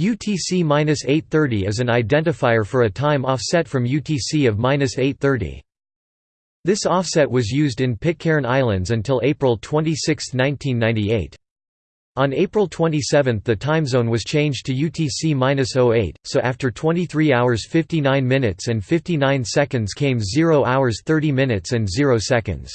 UTC-830 is an identifier for a time offset from UTC of 830. This offset was used in Pitcairn Islands until April 26, 1998. On April 27 the time zone was changed to UTC-08, so after 23 hours 59 minutes and 59 seconds came 0 hours 30 minutes and 0 seconds.